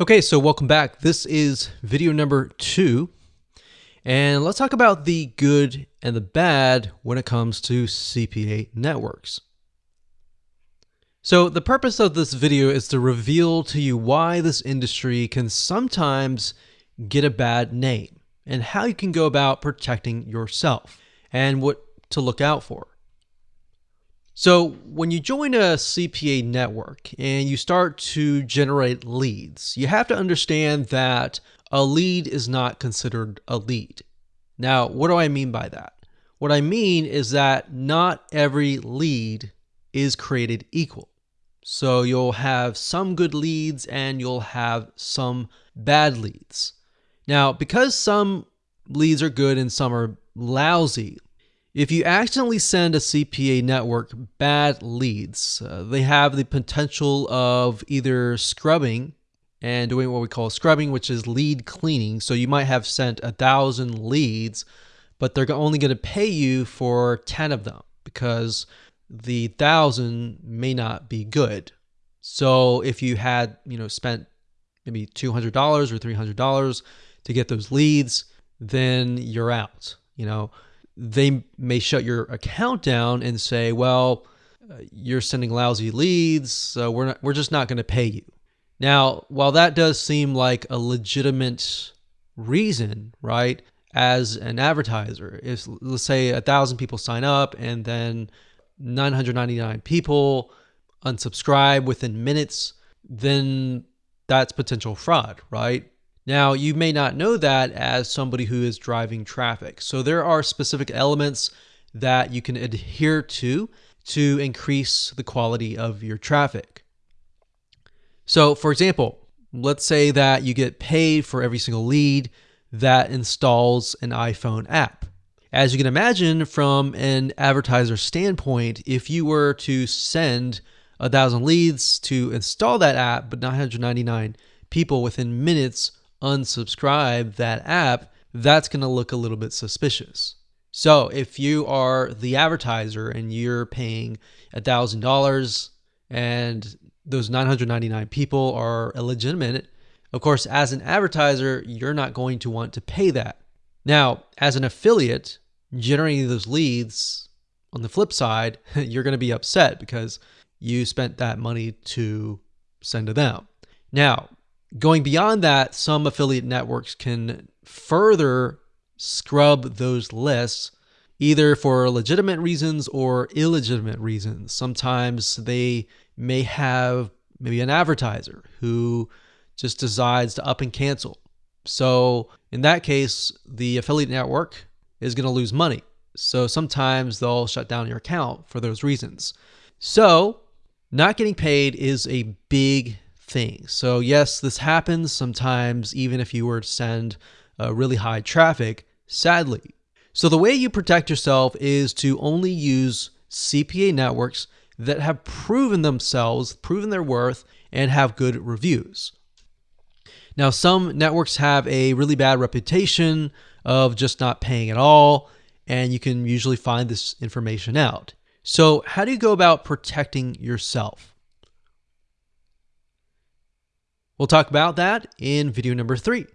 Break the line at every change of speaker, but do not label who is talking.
Okay, so welcome back. This is video number two, and let's talk about the good and the bad when it comes to CPA networks. So the purpose of this video is to reveal to you why this industry can sometimes get a bad name and how you can go about protecting yourself and what to look out for. So when you join a CPA network and you start to generate leads, you have to understand that a lead is not considered a lead. Now, what do I mean by that? What I mean is that not every lead is created equal. So you'll have some good leads and you'll have some bad leads. Now, because some leads are good and some are lousy, if you accidentally send a CPA network bad leads, uh, they have the potential of either scrubbing and doing what we call scrubbing, which is lead cleaning. So you might have sent a thousand leads, but they're only going to pay you for 10 of them because the thousand may not be good. So if you had, you know, spent maybe $200 or $300 to get those leads, then you're out, you know they may shut your account down and say, well, uh, you're sending lousy leads, so we're not, we're just not going to pay you. Now, while that does seem like a legitimate reason, right? As an advertiser, if let's say a thousand people sign up and then 999 people unsubscribe within minutes, then that's potential fraud, right? Now, you may not know that as somebody who is driving traffic. So there are specific elements that you can adhere to to increase the quality of your traffic. So, for example, let's say that you get paid for every single lead that installs an iPhone app. As you can imagine, from an advertiser standpoint, if you were to send a thousand leads to install that app, but 999 people within minutes unsubscribe that app, that's going to look a little bit suspicious. So if you are the advertiser and you're paying $1,000 and those 999 people are illegitimate, of course, as an advertiser, you're not going to want to pay that. Now, as an affiliate, generating those leads, on the flip side, you're going to be upset because you spent that money to send to them. Now, Going beyond that, some affiliate networks can further scrub those lists either for legitimate reasons or illegitimate reasons. Sometimes they may have maybe an advertiser who just decides to up and cancel. So in that case, the affiliate network is going to lose money. So sometimes they'll shut down your account for those reasons. So not getting paid is a big thing. So yes, this happens sometimes even if you were to send uh, really high traffic, sadly. So the way you protect yourself is to only use CPA networks that have proven themselves, proven their worth, and have good reviews. Now, some networks have a really bad reputation of just not paying at all, and you can usually find this information out. So, how do you go about protecting yourself? We'll talk about that in video number three.